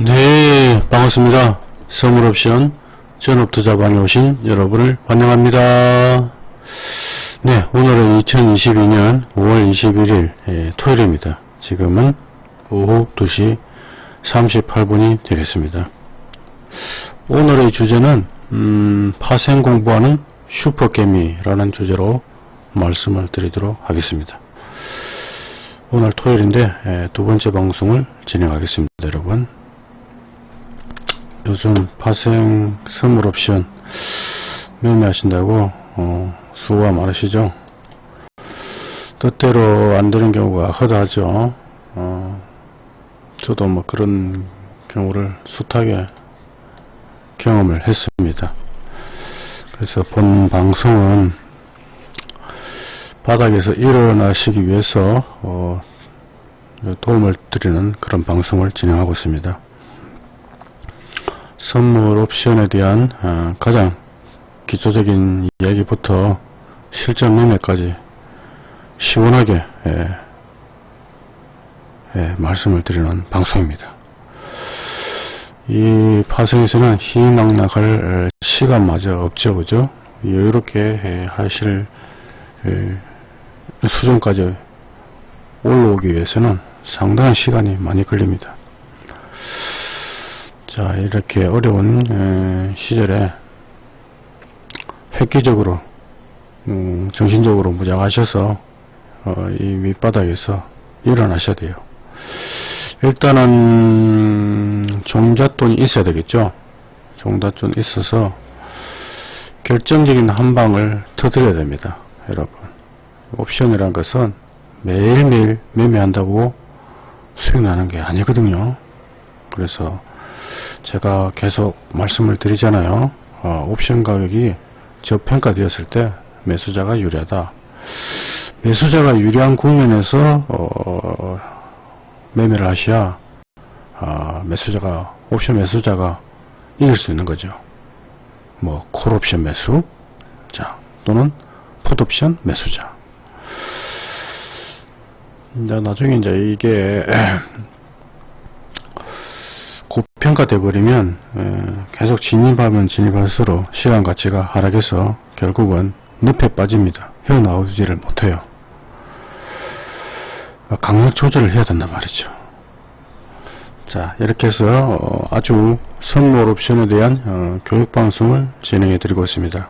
네, 반갑습니다. 선물옵션 전업투자방에 오신 여러분을 환영합니다. 네, 오늘은 2022년 5월 21일 예, 토요일입니다. 지금은 오후 2시 38분이 되겠습니다. 오늘의 주제는 음, 파생 공부하는 슈퍼개미라는 주제로 말씀을 드리도록 하겠습니다. 오늘 토요일인데 예, 두 번째 방송을 진행하겠습니다. 여러분 요즘 파생 선물 옵션 매매하신다고? 어, 수고가 많으시죠? 뜻대로 안 되는 경우가 허다하죠. 어, 저도 뭐 그런 경우를 숱하게 경험을 했습니다. 그래서 본 방송은 바닥에서 일어나시기 위해서 어, 도움을 드리는 그런 방송을 진행하고 있습니다 선물 옵션에 대한 어, 가장 기초적인 이야기부터 실전 매매까지 시원하게 예, 예, 말씀을 드리는 방송입니다. 이 파생에서는 희낙낙할 시간마저 없죠 그죠 여유롭게 예, 하실 예, 수준까지 올라오기 위해서는 상당한 시간이 많이 걸립니다. 자 이렇게 어려운 시절에 획기적으로 음, 정신적으로 무장하셔서 어, 이 밑바닥에서 일어나셔야 돼요. 일단은 종잣돈이 있어야 되겠죠? 종잣돈 있어서 결정적인 한 방을 터뜨려야 됩니다 여러분. 옵션이란 것은 매일매일 매매한다고 수익 나는 게 아니거든요. 그래서 제가 계속 말씀을 드리잖아요. 어, 옵션 가격이 저평가되었을 때 매수자가 유리하다. 매수자가 유리한 국면에서 어, 매매를 하셔야 어, 매수자가 옵션 매수자가 이길 수 있는 거죠. 뭐 콜옵션 매수 자 또는 풋옵션 매수자. 이제 나중에 이제 이게 고 평가돼 버리면 계속 진입하면 진입할수록 시간 가치가 하락해서 결국은 늪에 빠집니다. 헤어나오지를 못해요. 강력 조절을 해야 된단 말이죠. 자 이렇게 해서 어, 아주 선물 옵션에 대한 어, 교육방송을 진행해 드리고 있습니다.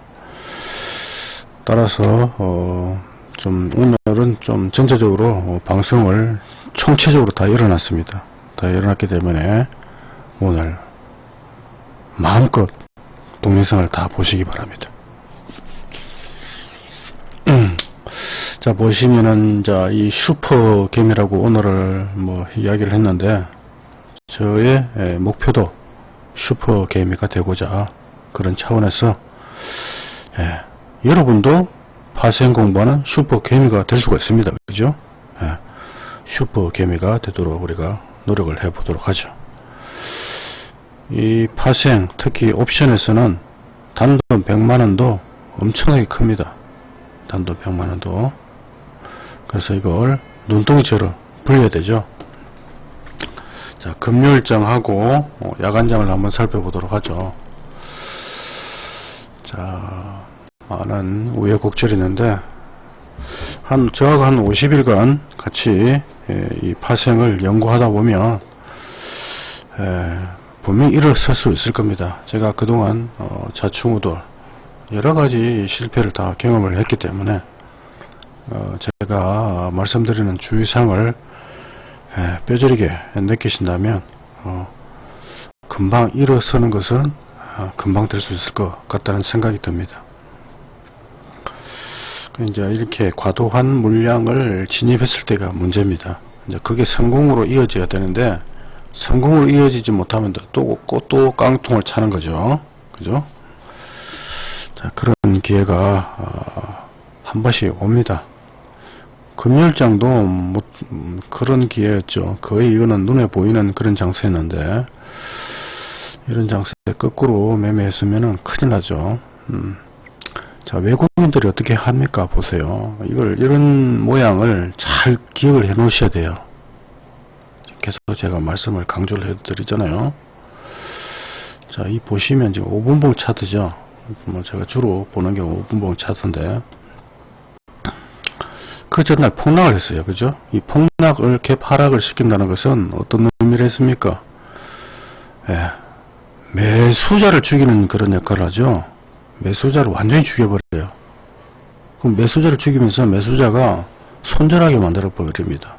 따라서 어, 좀 오늘은 좀 전체적으로 방송을 총체적으로 다 일어났습니다. 다 일어났기 때문에 오늘 마음껏 동영상을 다 보시기 바랍니다. 자 보시면은 자이 슈퍼 개미라고 오늘을 뭐 이야기를 했는데 저의 목표도 슈퍼 개미가 되고자 그런 차원에서 예, 여러분도 파생 공부하는 슈퍼 개미가 될 수가 있습니다. 그죠? 예, 슈퍼 개미가 되도록 우리가 노력을 해 보도록 하죠. 이 파생 특히 옵션에서는 단돈 100만원도 엄청나게 큽니다. 단돈 100만원도. 그래서 이걸 눈덩이처럼 불려야 되죠. 자 금요일장하고 어, 야간장을 한번 살펴보도록 하죠. 자 많은 우여곡절이 있는데 한 저하고 한 50일간 같이 예, 이 파생을 연구하다 보면 예, 분명히 일어설 수 있을 겁니다. 제가 그동안 어, 자충우돌 여러가지 실패를 다 경험을 했기 때문에 어, 제가 말씀드리는 주의사항을 에, 뼈저리게 느끼신다면 어, 금방 일어서는 것은 어, 금방 될 수 있을 것 같다는 생각이 듭니다. 이제 이렇게 과도한 물량을 진입했을 때가 문제입니다. 이제 그게 성공으로 이어져야 되는데 성공으로 이어지지 못하면 또, 또 깡통을 차는 거죠. 그죠? 자, 그런 기회가, 어, 한 번씩 옵니다. 금요일장도 뭐, 음, 그런 기회였죠. 거의 이거는 눈에 보이는 그런 장세였는데, 이런 장세 거꾸로 매매했으면 큰일 나죠. 음. 자, 외국인들이 어떻게 합니까? 보세요. 이걸, 이런 모양을 잘 기억을 해 놓으셔야 돼요. 계속 제가 말씀을 강조를 해드리잖아요. 자, 이 보시면 지금 5분봉 차트죠. 뭐 제가 주로 보는 게 5분봉 차트인데 그 전날 폭락을 했어요. 그죠? 이 폭락을 갭 하락을 시킨다는 것은 어떤 의미를 했습니까? 예, 매수자를 죽이는 그런 역할을 하죠. 매수자를 완전히 죽여버려요. 그럼 매수자를 죽이면서 매수자가 손절하게 만들어 버립니다.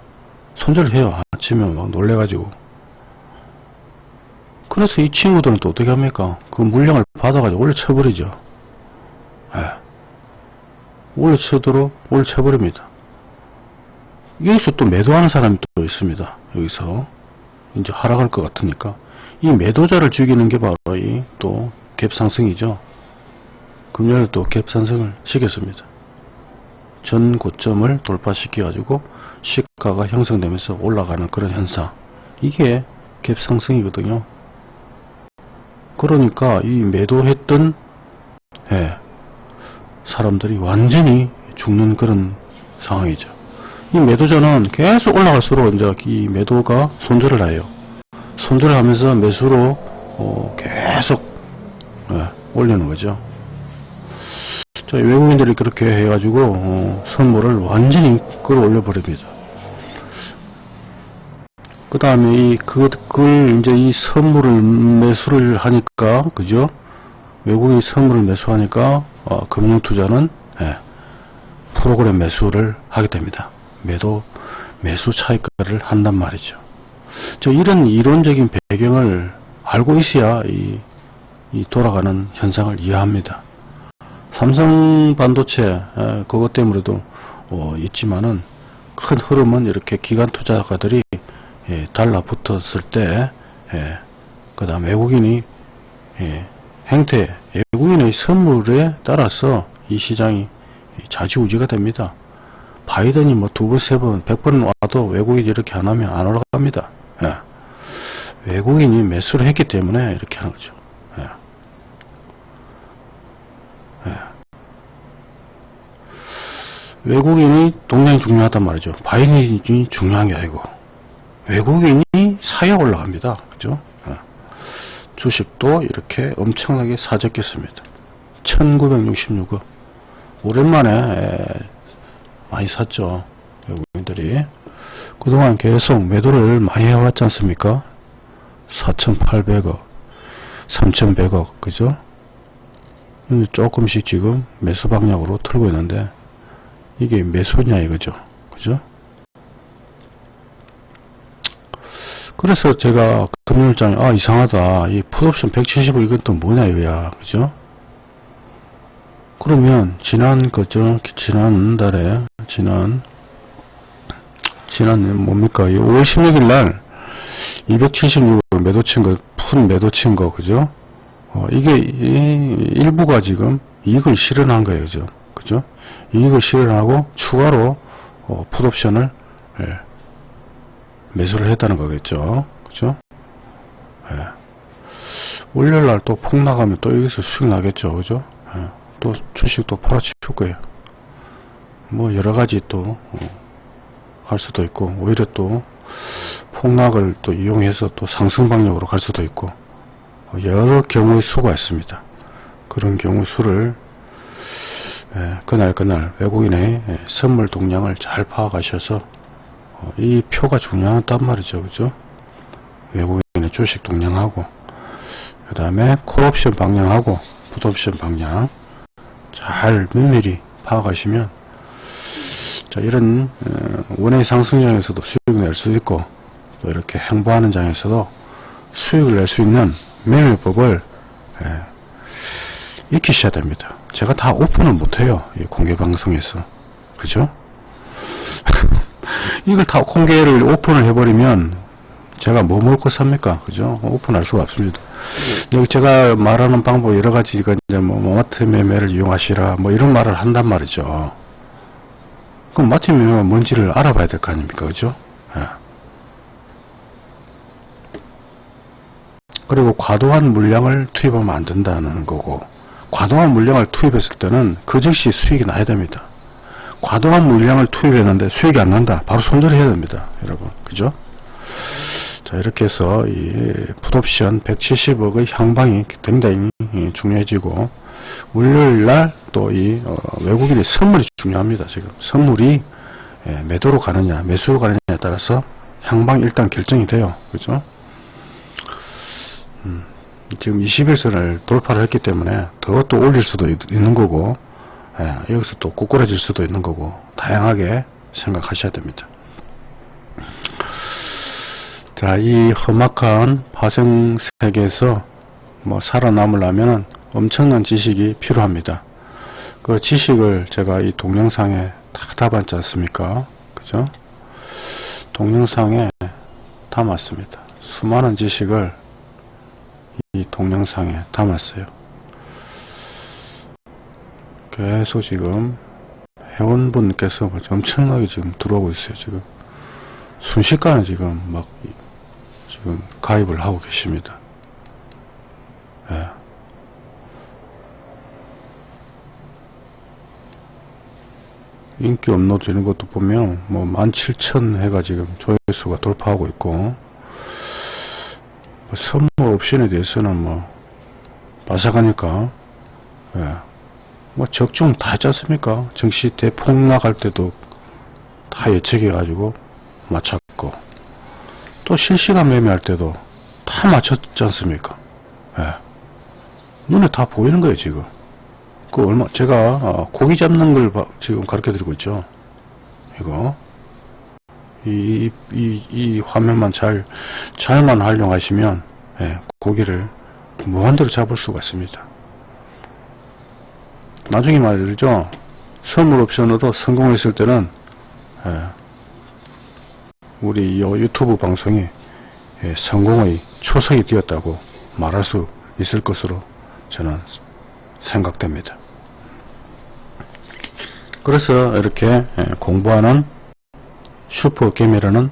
손절을 해요. 아침에 막 놀래가지고. 그래서 이 친구들은 또 어떻게 합니까? 그 물량을 받아가지고 올려쳐버리죠. 예. 올려쳐도록 올려쳐버립니다. 여기서 또 매도하는 사람이 또 있습니다. 여기서. 이제 하락할 것 같으니까. 이 매도자를 죽이는 게 바로 이 또 갭상승이죠. 금요일 또 갭상승을 시켰습니다. 전 고점을 돌파시켜 가지고 시가가 형성되면서 올라가는 그런 현상. 이게 갭상승이거든요. 그러니까 이 매도했던 예, 사람들이 완전히 죽는 그런 상황이죠. 이 매도자는 계속 올라갈수록 이제 이 매도가 손절을 해요. 손절을 하면서 매수로 어, 계속 예, 올리는 거죠. 자, 외국인들이 그렇게 해가지고 어, 선물을 완전히 끌어올려 버립니다. 그 다음에 이 그, 그걸 이제 이 선물을 매수를 하니까 그죠? 외국인이 선물을 매수하니까 어, 금융투자는 예, 프로그램 매수를 하게 됩니다. 매도 매수 차익가를 한단 말이죠. 저 이런 이론적인 배경을 알고 있어야 이, 이 돌아가는 현상을 이해합니다. 삼성 반도체 에, 그것 때문에도 어, 있지만은 큰 흐름은 이렇게 기관 투자가들이 예, 달라붙었을 때, 예, 그 다음 외국인이 예, 행태, 외국인의 선물에 따라서 이 시장이 좌지우지가 됩니다. 바이든이 뭐 두 번, 세 번, 백 번 와도 외국인이 이렇게 안 하면 안 올라갑니다. 예. 외국인이 매수를 했기 때문에 이렇게 하는 거죠. 예. 예. 외국인이 동향이 중요하단 말이죠. 바이든이 중요한 게 아니고 외국인이 사야 올라갑니다. 그죠? 예. 주식도 이렇게 엄청나게 사졌겠습니다. 1966억 오랜만에 많이 샀죠. 외국인들이. 그동안 계속 매도를 많이 해왔지 않습니까? 4,800억, 3,100억, 그죠? 조금씩 지금 매수 방향으로 틀고 있는데, 이게 매수냐 이거죠. 그죠? 그래서 제가 금요일장에, 아, 이상하다. 이 풋옵션 170억 이건 또 뭐냐 이거야. 그죠? 그러면 지난 그죠 지난달에 지난 지난 뭡니까 5월 16일 날 276을 매도 친 거 푼 매도 친 거 그죠 어, 이게 일부가 지금 이익을 실현한 거예요 그죠 이익을 실현하고 추가로 어, 풋옵션을 예, 매수를 했다는 거겠죠 그죠 예. 월요일 날 또 폭락하면 또 여기서 수익 나겠죠 그죠 예. 또 주식도 팔아치울 거예요. 뭐 여러 가지 또할 수도 있고 오히려 또 폭락을 또 이용해서 또 상승 방향으로 갈 수도 있고 여러 경우의 수가 있습니다. 그런 경우 수를 예, 그날 그날 외국인의 예, 선물 동량을 잘 파악하셔서 어, 이 표가 중요하단 말이죠. 그죠? 외국인의 주식 동량하고 그 다음에 콜옵션 방향하고 풋옵션 방향 잘 면밀히 파악하시면 자 이런 어, 원의 상승장에서도 수익을 낼 수 있고 또 이렇게 행보하는 장에서도 수익을 낼 수 있는 매매법을 예, 익히셔야 됩니다. 제가 다 오픈을 못해요. 공개 방송에서 그죠? 이걸 다 공개를 오픈을 해버리면 제가 뭐 먹고 삽니까? 그죠? 오픈할 수가 없습니다. 여기 제가 말하는 방법 여러 가지가 이제 뭐, 뭐 마트 매매를 이용하시라 뭐 이런 말을 한단 말이죠. 그럼 마트 매매가 뭔지를 알아봐야 될 거 아닙니까? 그죠? 예. 그리고 과도한 물량을 투입하면 안 된다는 거고 과도한 물량을 투입했을 때는 그 즉시 수익이 나야 됩니다. 과도한 물량을 투입했는데 수익이 안 난다. 바로 손절해야 됩니다. 여러분. 그죠? 자 이렇게 해서 이 풋옵션 170억의 향방이 굉장히 예, 중요해지고 월요일 날 또이 어, 외국인의 선물이 중요합니다. 지금 선물이 예, 매도로 가느냐 매수로 가느냐에 따라서 향방이 일단 결정이 돼요. 그죠? 음, 지금 21선을 돌파를 했기 때문에 더 또 올릴 수도 있, 는 거고 예, 여기서 또 꼬꾸라질 수도 있는 거고 다양하게 생각하셔야 됩니다. 자, 이 험악한 파생 세계에서 뭐 살아남으려면 엄청난 지식이 필요합니다. 그 지식을 제가 이 동영상에 다 담았지 않습니까? 그죠? 동영상에 담았습니다. 수많은 지식을 이 동영상에 담았어요. 계속 지금 회원분께서 엄청나게 지금 들어오고 있어요. 지금 순식간에 지금 막 지금 가입을 하고 계십니다. 예. 인기 업로드 이런 것도 보면 뭐 17,000 회가 지금 조회수가 돌파하고 있고 뭐 선물 옵션에 대해서는 뭐 바삭하니까 예. 뭐 적중 다 했지 않습니까? 정시 대폭락할 때도 다 예측해 가지고 맞췄고 또 실시간 매매할 때도 다 맞췄지 않습니까? 예. 눈에 다 보이는 거예요 지금. 그 얼마 제가 어, 고기 잡는 걸 봐- 지금 가르쳐 드리고 있죠. 이거 이, 이, 이 화면만 잘 잘만 활용하시면 예, 고기를 무한대로 잡을 수가 있습니다 나중에 말이죠 선물 옵션으로 성공했을 때는 예, 우리 이 유튜브 방송이 예, 성공의 초석이 되었다고 말할 수 있을 것으로 저는 생각됩니다. 그래서 이렇게 예, 공부하는 슈퍼게임이라는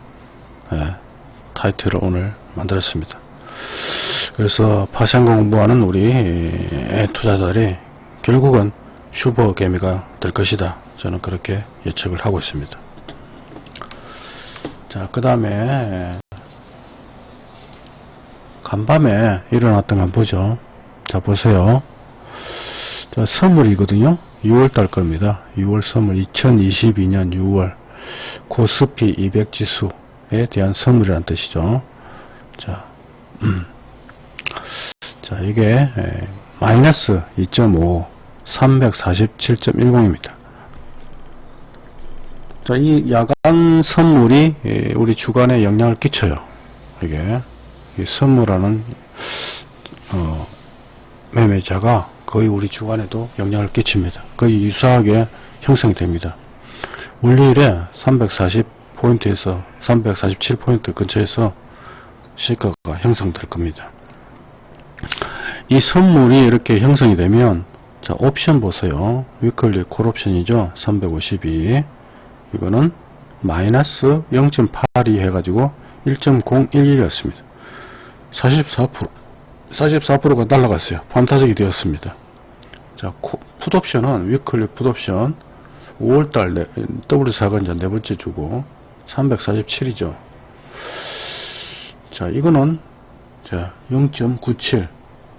예, 타이틀을 오늘 만들었습니다. 그래서 파생 공부하는 우리 애 투자자들이 결국은 슈퍼게임이가 될 것이다. 저는 그렇게 예측을 하고 있습니다. 자, 그 다음에 간밤에 일어났던 거 한번 보죠. 자, 보세요. 자, 선물이거든요. 6월달 겁니다. 6월 선물 2022년 6월 코스피 200 지수에 대한 선물이라는 뜻이죠. 자, 음. 자 이게 에, 마이너스 2.5 347.10입니다. 자, 이 야간 선물이 에, 우리 주간에 영향을 끼쳐요. 이게 이 선물하는 어, 매매자가 거의 우리 주간에도 영향을 끼칩니다. 거의 유사하게 형성됩니다. 월요일에 340포인트에서 347포인트 근처에서 시가가 형성될 겁니다. 이 선물이 이렇게 형성이 되면 자 옵션 보세요. 위클리 콜옵션이죠. 352 이거는 마이너스 0.82 해가지고 1.011이었습니다. 44% 44%가 날라갔어요. 반타적이 되었습니다. 자, 코, 풋옵션은 위클리 풋옵션 5월달 네, W4가 이제 네 번째 주고 347이죠. 자, 이거는 자, 0.97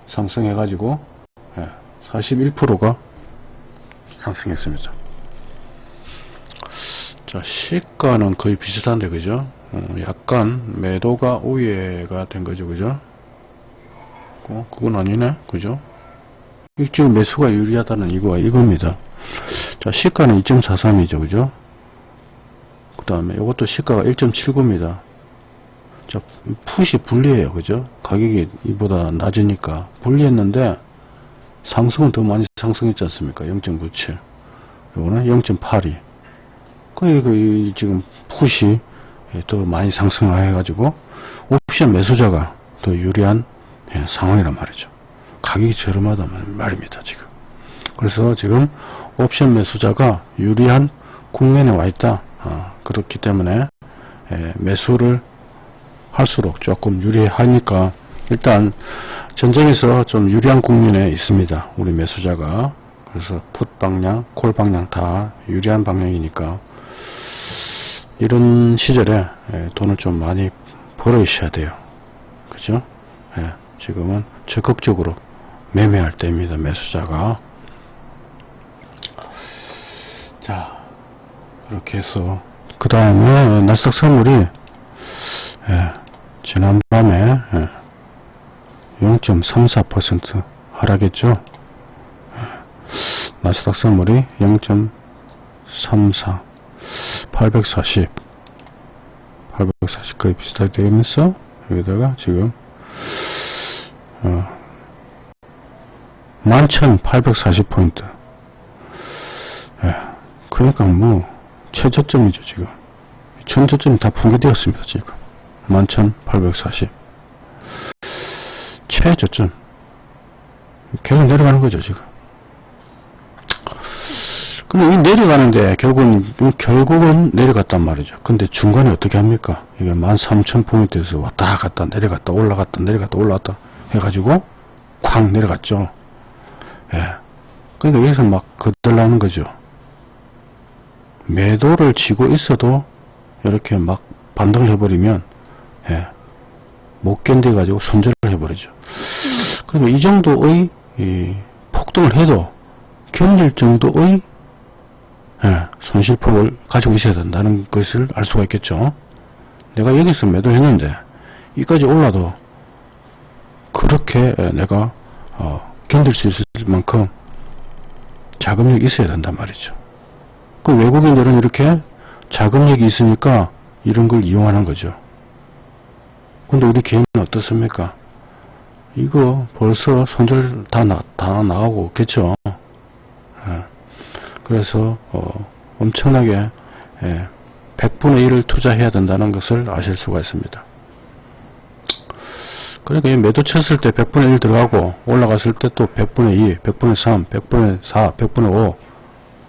상승해 가지고 예, 41%가 상승했습니다. 자, 시가는 거의 비슷한데 그죠? 어, 약간 매도가 우회가 된 거죠. 그죠? 어, 그건 아니네. 그죠? 이 지금 매수가 유리하다는 이거가 이겁니다. 자, 시가는 2.43이죠. 그죠? 그 다음에 이것도 시가가 1.79입니다. 자, 풋이 불리해요. 그죠? 가격이 이보다 낮으니까. 불리했는데, 상승은 더 많이 상승했지 않습니까? 0.97. 요거는 0.82. 그, 그, 지금 풋이 더 많이 상승해가지고, 옵션 매수자가 더 유리한 예, 상황이란 말이죠. 가격이 저렴하단 말입니다. 지금. 그래서 지금 옵션 매수자가 유리한 국면에 와 있다. 어, 그렇기 때문에 예, 매수를 할수록 조금 유리하니까 일단 전쟁에서 좀 유리한 국면에 있습니다. 우리 매수자가. 그래서 풋 방향, 콜 방향 다 유리한 방향이니까 이런 시절에 예, 돈을 좀 많이 걸어 있어야 돼요. 그죠? 예, 지금은 적극적으로 매매할 때입니다. 매수자가. 자, 그렇게 해서 그 다음에 나스닥 선물이 예, 지난밤에 예, 0.34% 하락했죠. 예, 나스닥 선물이 0.34 840 840 거의 비슷하게 되면서 여기다가 지금 어, 11,840포인트 예, 그러니까 뭐 최저점이죠 지금. 천저점이 다 붕괴되었습니다 지금. 11,840 최저점. 계속 내려가는 거죠 지금. 근데 이 내려가는데 결국은 결국은 내려갔단 말이죠. 근데 중간에 어떻게 합니까? 이게 13,000포인트에서 왔다 갔다 내려갔다 올라갔다 내려갔다 올라갔다 해가지고 쾅 내려갔죠. 예. 그러니까 여기서 막 거들나는 거죠 매도를 치고 있어도 이렇게 막 반등을 해버리면 예, 못 견뎌 가지고 손절을 해버리죠. 그러면 이 정도의 이 폭등을 해도 견딜 정도의 예, 손실폭을 가지고 있어야 된다는 것을 알 수가 있겠죠. 내가 여기서 매도를 했는데 이까지 올라도 그렇게 예, 내가 어, 견딜 수 있을 만큼 자금력이 있어야 된단 말이죠. 그 외국인들은 이렇게 자금력이 있으니까 이런 걸 이용하는 거죠. 근데 우리 개인은 어떻습니까? 이거 벌써 손절 다, 나, 다 나가고 있겠죠. 예. 그래서 어, 엄청나게 예, 100분의 1을 투자해야 된다는 것을 아실 수가 있습니다. 그러니까 매도 쳤을 때 100분의 1 들어가고 올라갔을 때 또 100분의 2, 100분의 3, 100분의 4, 100분의 5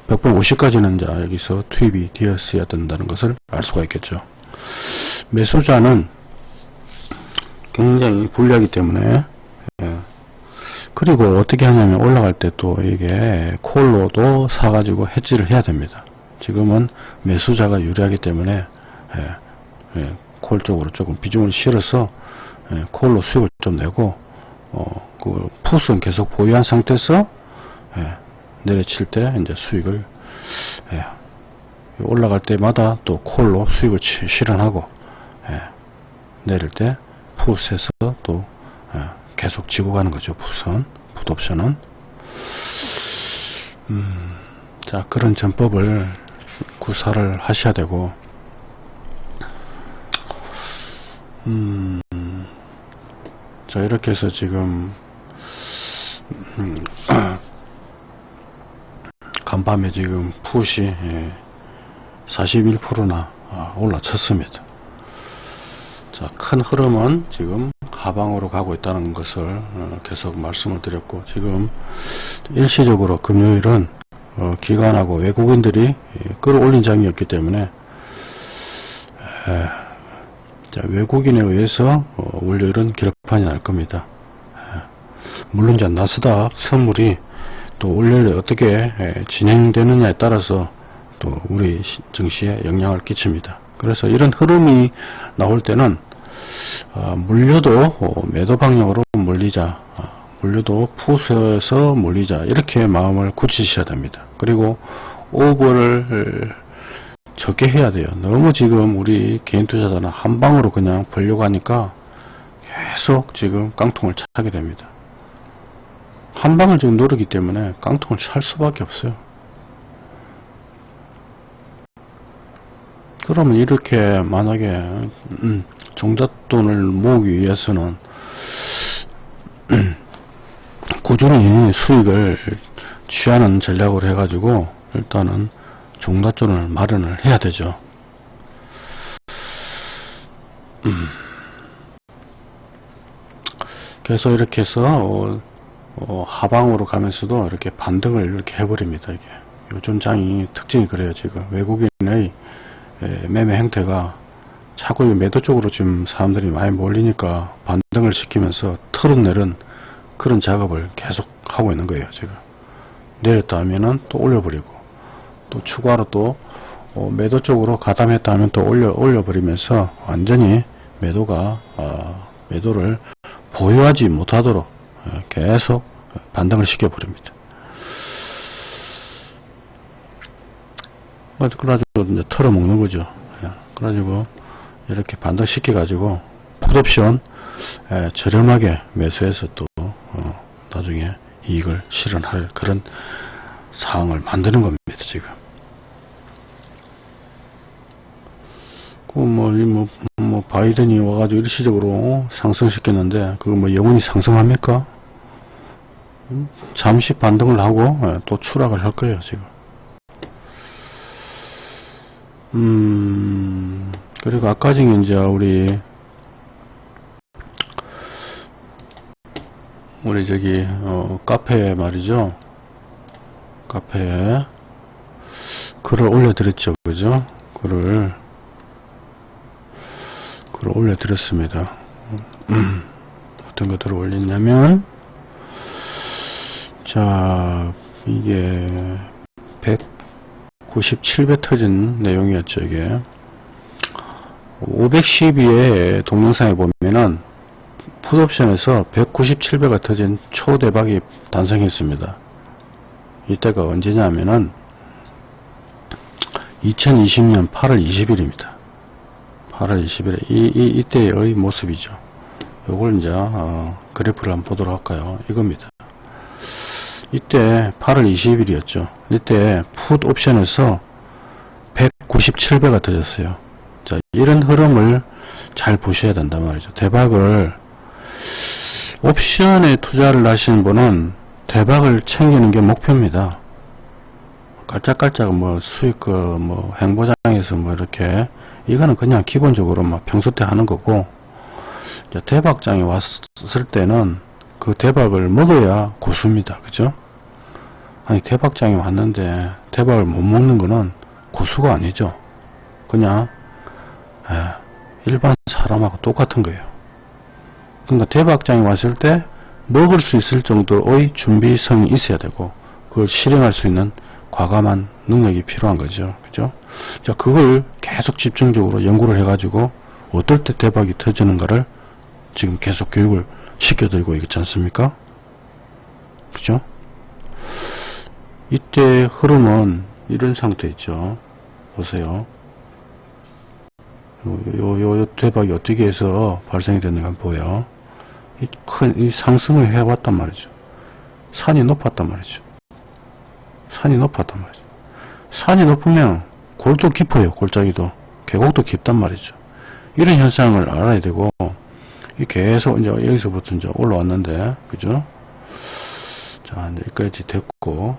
100분 50까지는 이제 여기서 투입이 되었어야 된다는 것을 알 수가 있겠죠. 매수자는 굉장히 불리하기 때문에 예. 그리고 어떻게 하냐면 올라갈 때 또 이게 콜로도 사가지고 해지를 해야 됩니다. 지금은 매수자가 유리하기 때문에 예. 예. 콜 쪽으로 조금 비중을 실어서 예. 콜로 수익을 좀 내고 어, 그 풋은 계속 보유한 상태에서 예. 내려칠 때 이제 수익을 예, 올라갈 때마다 또 콜로 수익을 치, 실현하고 예, 내릴 때 풋에서 또 예, 계속 지고 가는 거죠 풋은 풋옵션은. 음, 자 그런 전법을 구사를 하셔야 되고. 음, 자 이렇게 해서 지금 음, 간밤에 지금 푸시 41%나 아, 올라쳤습니다. 자, 큰 흐름은 지금 하방으로 가고 있다는 것을 어, 계속 말씀을 드렸고 지금 일시적으로 금요일은 어, 기관하고 외국인들이 끌어올린 장이었기 때문에 자, 외국인에 의해서 어, 월요일은 기록판이 날 겁니다. 물론 이제 나스닥 선물이 또 월요일에 어떻게 진행되느냐에 따라서 또 우리 증시에 영향을 끼칩니다. 그래서 이런 흐름이 나올 때는 어, 물려도 어, 매도 방향으로 몰리자 어, 물려도 푸에서 몰리자 이렇게 마음을 굳히셔야 됩니다. 그리고 오버를 적게 해야 돼요. 너무 지금 우리 개인 투자자는 한 방으로 그냥 벌려고 하니까 계속 지금 깡통을 차게 됩니다. 한 방을 지금 노리기 때문에 깡통을 찰 수밖에 없어요. 그러면 이렇게 만약에 음, 종잣돈을 모으기 위해서는 꾸준히 수익을 취하는 전략으로 해가지고 일단은 종잣돈을 마련을 해야 되죠. 음. 그래서 이렇게 해서 어, 어, 하방으로 가면서도 이렇게 반등을 이렇게 해버립니다. 이게 요즘 장이 특징이 그래요. 지금 외국인의 에, 매매 행태가 자꾸 매도 쪽으로 지금 사람들이 많이 몰리니까 반등을 시키면서 털어내는 그런 작업을 계속 하고 있는 거예요. 지금 내렸다 하면은 또 올려버리고 또 추가로 또 어, 매도 쪽으로 가담했다 하면 또 올려 올려버리면서 완전히 매도가 어, 매도를 보유하지 못하도록 어, 계속 반등을 시켜버립니다. 뭐, 그래가지고 이제 털어먹는 거죠. 예, 그래가지고 이렇게 반등 시켜가지고 풋옵션 예, 저렴하게 매수해서 또 어, 나중에 이익을 실현할 그런 상황을 만드는 겁니다. 지금. 그 뭐, 이 뭐, 뭐, 바이든이 와가지고 일시적으로 상승시켰는데, 그거 뭐, 영원히 상승합니까? 음, 잠시 반등을 하고, 예, 또 추락을 할 거예요, 지금. 음, 그리고 아까 전에 이제 우리, 우리 저기, 어, 카페 말이죠. 카페에 글을 올려드렸죠, 그죠? 글을, 글을 올려드렸습니다. 음, 어떤 것들을 올렸냐면, 자, 이게 197배 터진 내용이었죠, 이게. 512의 동영상에 보면은 풋옵션에서 197배가 터진 초대박이 단성했습니다. 이때가 언제냐면은 2020년 8월 20일입니다. 8월 20일에 이, 이 이때의 모습이죠. 요걸 이제 어, 그래프를 한번 보도록 할까요? 이겁니다. 이때 8월 20일이었죠. 이때 풋 옵션에서 197배가 터졌어요. 자, 이런 흐름을 잘 보셔야 된단 말이죠. 대박을 옵션에 투자를 하시는 분은 대박을 챙기는 게 목표입니다. 깔짝깔짝 뭐 수익 그뭐 행보장에서 뭐 이렇게 이거는 그냥 기본적으로 막 평소 때 하는 거고 대박장이 왔을 때는 그 대박을 먹어야 고수입니다. 그죠? 아니 대박장이 왔는데 대박을 못 먹는 거는 고수가 아니죠. 그냥 에, 일반 사람하고 똑같은 거예요. 그러니까 대박장이 왔을 때 먹을 수 있을 정도의 준비성이 있어야 되고 그걸 실행할 수 있는 과감한 능력이 필요한 거죠. 그죠? 자, 그걸 계속 집중적으로 연구를 해가지고 어떨 때 대박이 터지는가를 지금 계속 교육을 시켜드리고 있지 않습니까? 그죠? 이때 흐름은 이런 상태 있죠. 보세요. 요, 요, 요, 요 대박이 어떻게 해서 발생이 됐는가 보여. 이 큰, 이 상승을 해왔단 말이죠. 산이 높았단 말이죠. 산이 높았단 말이죠. 산이 높으면 골도 깊어요. 골짜기도. 계곡도 깊단 말이죠. 이런 현상을 알아야 되고, 이 계속 이제 여기서부터 이제 올라왔는데, 그죠? 자, 이제 여기까지 됐고,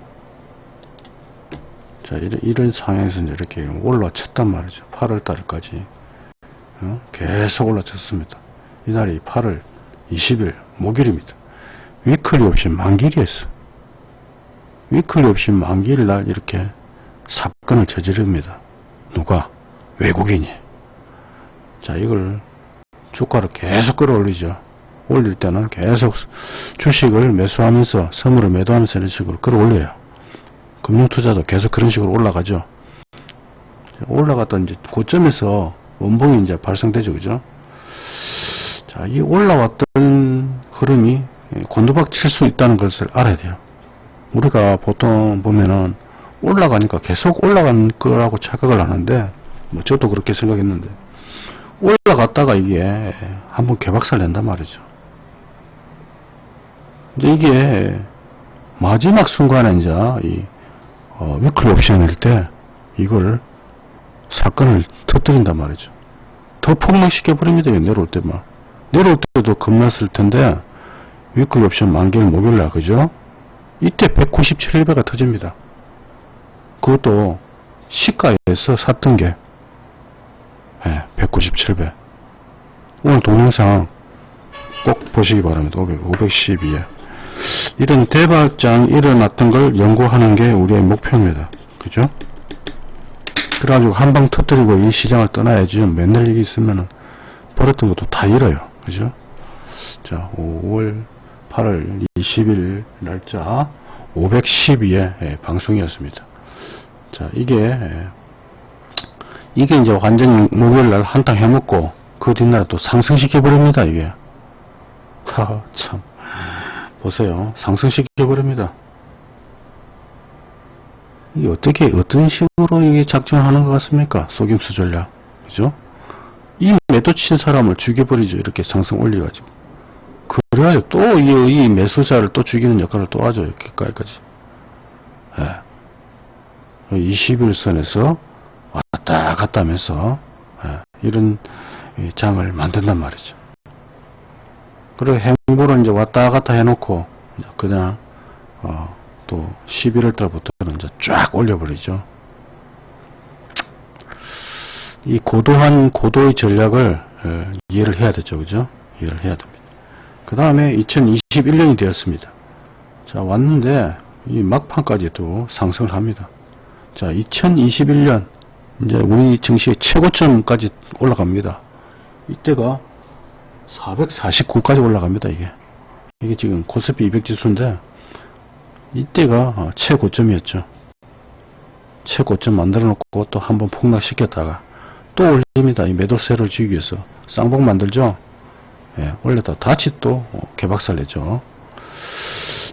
자, 이런, 이런 상황에서 이제 이렇게 올라쳤단 말이죠. 8월 달까지. 어? 계속 올라쳤습니다. 이날이 8월 20일, 목요일입니다. 위클리 없이 만길이었어. 위클리 없이 만기일 날 이렇게 사건을 저지릅니다. 누가? 외국인이. 자, 이걸 주가를 계속 끌어올리죠. 올릴 때는 계속 주식을 매수하면서 선물을 매도하면서 이런 식으로 끌어올려요. 금융투자도 계속 그런 식으로 올라가죠. 올라갔던 이제 고점에서 원봉이 이제 발생되죠. 그죠? 자, 이 올라왔던 흐름이 곤두박 칠 수 있다는 것을 알아야 돼요. 우리가 보통 보면은 올라가니까 계속 올라간 거라고 착각을 하는데, 뭐 저도 그렇게 생각했는데, 올라갔다가 이게 한번 개박살 낸단 말이죠. 이제 이게 마지막 순간에 이제 이 어, 위클 옵션일 때 이걸 사건을 터뜨린단 말이죠. 더 폭락시켜 버립니다. 내려올 때만. 내려올 때도 겁났을 텐데 위클 옵션 만개일 목요일날 그죠? 이때 197배가 터집니다. 그것도 시가에서 샀던 게 네, 197배. 오늘 동영상 꼭 보시기 바랍니다. 500, 512에. 이런 대박장 일어났던 걸 연구하는 게 우리의 목표입니다. 그죠? 그래가지고 한 방 터뜨리고 이 시장을 떠나야지 맨날 이게 있으면은 버렸던 것도 다 잃어요. 그죠? 자, 5월 8월 20일 날짜 512회 예, 방송이었습니다. 자, 이게 예, 이게 이제 완전히 목요일 날 한탕 해먹고 그 뒷날에 또 상승시켜 버립니다 이게. 참. 보세요. 상승시켜 버립니다. 이게 어떻게 어떤 식으로 이게 작전하는 것 같습니까? 속임수 전략. 그죠? 이 매도 친 사람을 죽여버리죠. 이렇게 상승 올려가지고. 그래야 또이 이 매수자를 또 죽이는 역할을 또 하죠. 이렇게까지 예. 21선에서 왔다 갔다 하면서 예, 이런 이 장을 만든단 말이죠. 그리고 행보를 이제 왔다 갔다 해놓고 그냥 어, 또 11월 달부터는 이제 쫙 올려버리죠. 이 고도한 고도의 전략을 어, 이해를 해야 되죠, 그죠? 이해를 해야 됩니다. 그 다음에 2021년이 되었습니다. 자 왔는데 이 막판까지도 상승을 합니다. 자 2021년 이제 우리 증시의 최고점까지 올라갑니다. 이때가 449까지 올라갑니다. 이게 이게 지금 코스피 200 지수인데 이때가 어, 최고점이었죠. 최고점 만들어 놓고 또 한번 폭락시켰다가 또 올립니다. 이 매도세를 주기 위해서 쌍봉 만들죠. 예, 올렸다 다시 또 어, 개박살 내죠.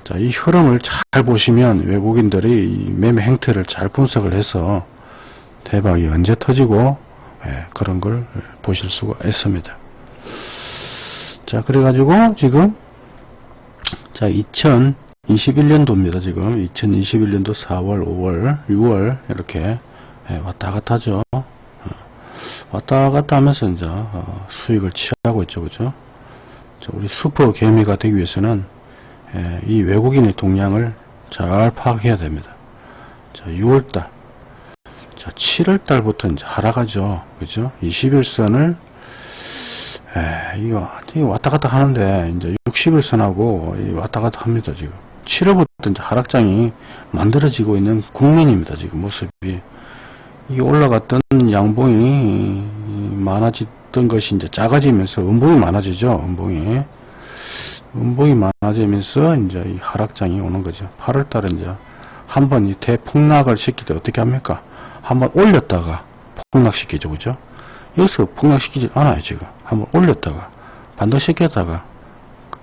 자, 이 흐름을 잘 보시면 외국인들이 이 매매 행태를 잘 분석을 해서 대박이 언제 터지고 예, 그런 걸 보실 수가 있습니다. 자, 그래가지고 지금 자 2021년도입니다. 지금 2021년도 4월, 5월, 6월 이렇게 예, 왔다 갔다 하죠. 어, 왔다 갔다 하면서 이제 어, 수익을 취하고 있죠, 그죠? 자, 우리 슈퍼 개미가 되기 위해서는 예, 이 외국인의 동향을 잘 파악해야 됩니다. 자, 6월달. 자, 7월 달부터 이제 하락하죠. 그죠? 21선을, 에, 이거, 왔다 갔다 하는데, 이제 60일선하고 왔다 갔다 합니다, 지금. 7월부터 이제 하락장이 만들어지고 있는 국면입니다, 지금 모습이. 이 올라갔던 양봉이 많아졌던 것이 이제 작아지면서 음봉이 많아지죠, 음봉이. 음봉이 많아지면서 이제 이 하락장이 오는 거죠. 8월 달에 이제 한번 이 대폭락을 시킬 때 어떻게 합니까? 한번 올렸다가 폭락시키죠. 그죠? 여기서 폭락시키지 않아요, 지금. 한번 올렸다가 반등시켰다가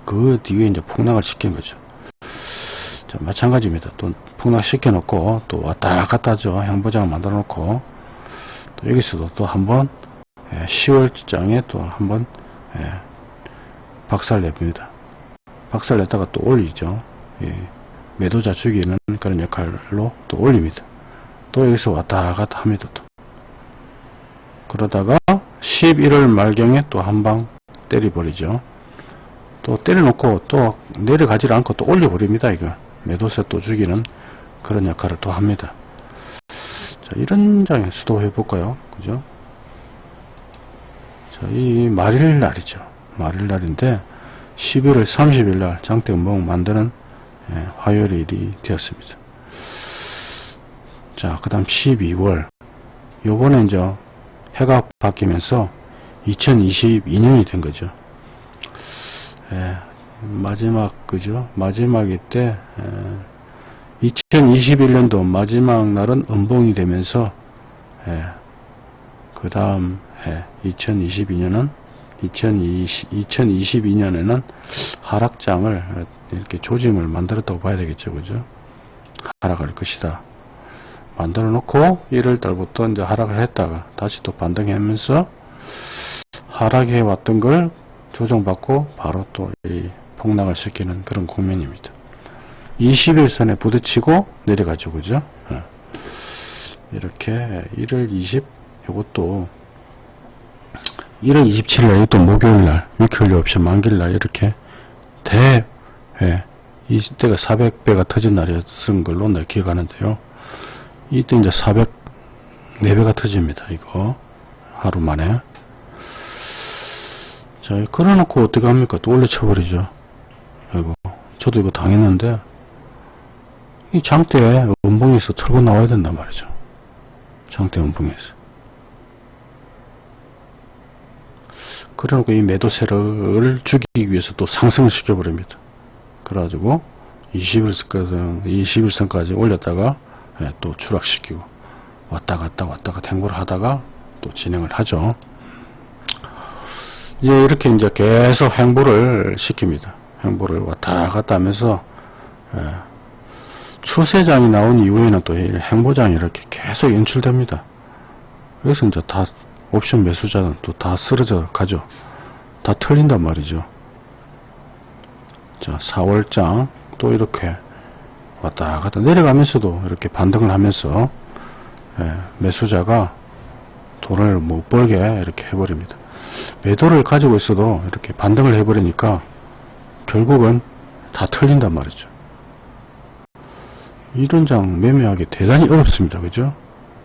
그 뒤에 이제 폭락을 시킨 거죠. 자, 마찬가지입니다. 또 폭락시켜 놓고 또 왔다 갔다 하죠. 행보장을 만들어 놓고 또 여기서도 또 한번 10월장에 또 한번 박살 냅니다. 박살 냈다가 또 올리죠. 예, 매도자 죽이는 그런 역할로 또 올립니다. 또 여기서 왔다 갔다 합니다. 또. 그러다가 11월 말경에 또 한 방 때려버리죠. 또 때려놓고 또 내려가지 않고 또 올려버립니다. 이거 매도세 또 죽이는 그런 역할을 또 합니다. 자, 이런 장에 수도해 볼까요? 그죠? 자, 이 말일 날이죠. 말일 날인데 11월 30일 날 장대 음봉 만드는 예, 화요일이 되었습니다. 자, 그 다음 12월. 요번에 이제 해가 바뀌면서 2022년이 된 거죠. 예, 마지막, 그죠? 마지막일 때, 예, 2021년도 마지막 날은 음봉이 되면서, 예, 그 다음 해, 2022년은 2020, 2022년에는 하락장을 이렇게 조짐을 만들었다고 봐야 되겠죠. 그죠? 하락할 것이다. 만들어 놓고 1월 달부터 이제 하락을 했다가 다시 또 반등하면서 하락해 왔던 걸 조정받고 바로 또 이 폭락을 시키는 그런 국면입니다. 21선에 부딪히고 내려가죠. 그죠? 예. 이렇게 1월 20 요것도 1월 27일 또 목요일날 위클리 옵션 만길날 이렇게 대 예, 이때가 400배가 터진 날이었던 걸로 내 기억하는데요. 이때 이제 400 4배가 터집니다. 이거 하루 만에 자 걸어놓고 어떻게 합니까? 또 올려쳐버리죠. 이거 저도 이거 당했는데 이 장대에 음봉에서 털고 나와야 된단 말이죠. 장대 음봉에서 그래놓고 이 매도세를 죽이기 위해서 또 상승을 시켜버립니다. 그래가지고 21선까지, 21선까지 올렸다가 예, 또 추락시키고 왔다 갔다 왔다 갔다 행보를 하다가 또 진행을 하죠. 이제 이렇게 이제 계속 행보를 시킵니다. 행보를 왔다 갔다 하면서 예, 추세장이 나온 이후에는 또이 행보장이 이렇게 계속 연출됩니다. 여기서 이제 다 옵션 매수자는 또 다 쓰러져 가죠. 다 틀린단 말이죠. 자, 4월장 또 이렇게 왔다 갔다 내려가면서도 이렇게 반등을 하면서 예, 매수자가 돈을 못 벌게 이렇게 해버립니다. 매도를 가지고 있어도 이렇게 반등을 해버리니까 결국은 다 틀린단 말이죠. 이런 장 매매하기 대단히 어렵습니다. 그죠?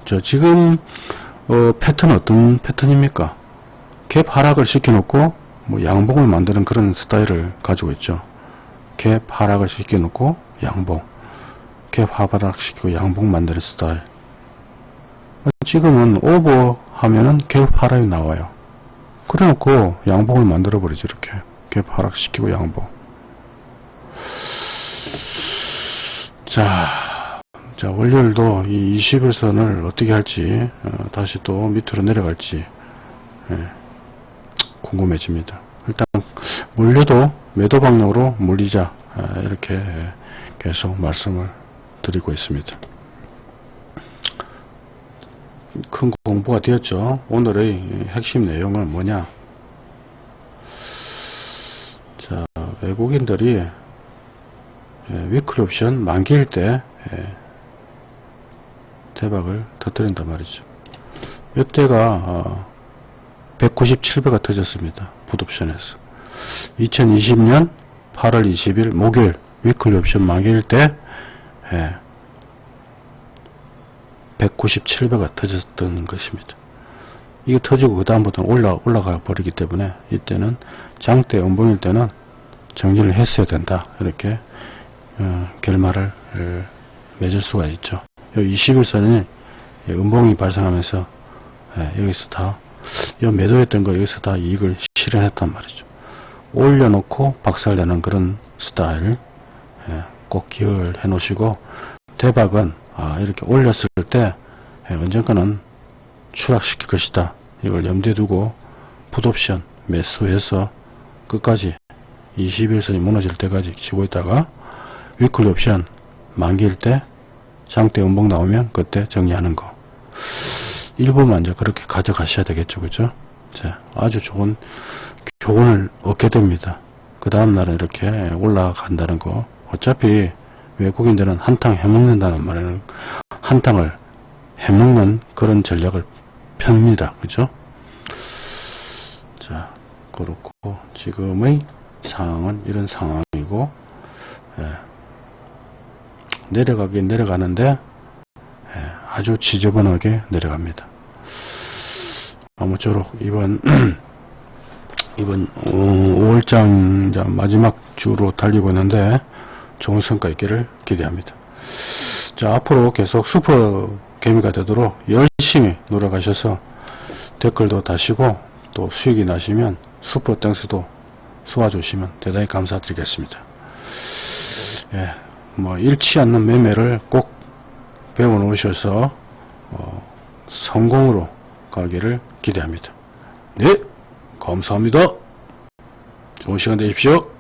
저 지금 어, 패턴 어떤 패턴입니까? 갭 하락을 시켜놓고 뭐 양봉을 만드는 그런 스타일을 가지고 있죠. 갭 하락을 시켜놓고 양봉 갭 하락 시키고 양봉 만드는 스타일 지금은 오버 하면은 갭 하락이 나와요. 그래 놓고 양봉을 만들어 버리죠. 이렇게 갭 하락 시키고 양봉 자, 자 월요일도 이 21선을 어떻게 할지 어, 다시 또 밑으로 내려갈지 예, 궁금해집니다. 일단 물려도 매도 방향으로 물리자 아, 이렇게 계속 말씀을 드리고 있습니다. 큰 공부가 되었죠. 오늘의 핵심 내용은 뭐냐? 자, 외국인들이 예, 위클 옵션 만기일 때 예, 대박을 터뜨린단 말이죠. 이때가 197배가 터졌습니다. 풋옵션에서 2020년 8월 20일 목요일 위클 옵션 만기일 때 예, 197배가 터졌던 것입니다. 이게 터지고 그 다음부터는 올라, 올라가 버리기 때문에 이때는 장대 음봉일 때는 정리를 했어야 된다. 이렇게 어, 결말을 어, 맺을 수가 있죠. 여기 21선이 음봉이 발생하면서 예, 여기서 다 매도했던 거 여기서 다 이익을 실현했단 말이죠. 올려놓고 박살내는 그런 스타일 예, 꼭 기억을 해 놓으시고 대박은 아, 이렇게 올렸을 때 예, 언젠가는 추락시킬 것이다. 이걸 염두에 두고 풋옵션 매수해서 끝까지 21선이 무너질 때까지 치고 있다가 위클리 옵션 만기일 때 장대 음봉 나오면 그때 정리하는 거. 일부만 이제 그렇게 가져가셔야 되겠죠. 그죠? 자, 아주 좋은 교훈을 얻게 됩니다. 그 다음날은 이렇게 올라간다는 거 어차피 외국인들은 한탕 해먹는다는 말에는 한탕을 해먹는 그런 전략을 펴니다 그죠 자 그렇고 지금의 상황은 이런 상황이고 예. 내려가긴 내려가는데 예, 아주 지저분하게 내려갑니다. 아무쪼록 이번 이번 5월장 마지막 주로 달리고 있는데 좋은 성과 있기를 기대합니다. 자 앞으로 계속 슈퍼 개미가 되도록 열심히 노력하셔서 댓글도 다시고 또 수익이 나시면 Super Thanks도 쏘아주시면 대단히 감사드리겠습니다. 예, 뭐 잃지 않는 매매를 꼭 배워 놓으셔서 어, 성공으로 가기를 기대합니다. 네, 감사합니다. 좋은 시간 되십시오.